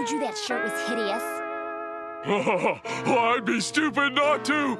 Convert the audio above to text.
told you that shirt was hideous? I'd be stupid not to.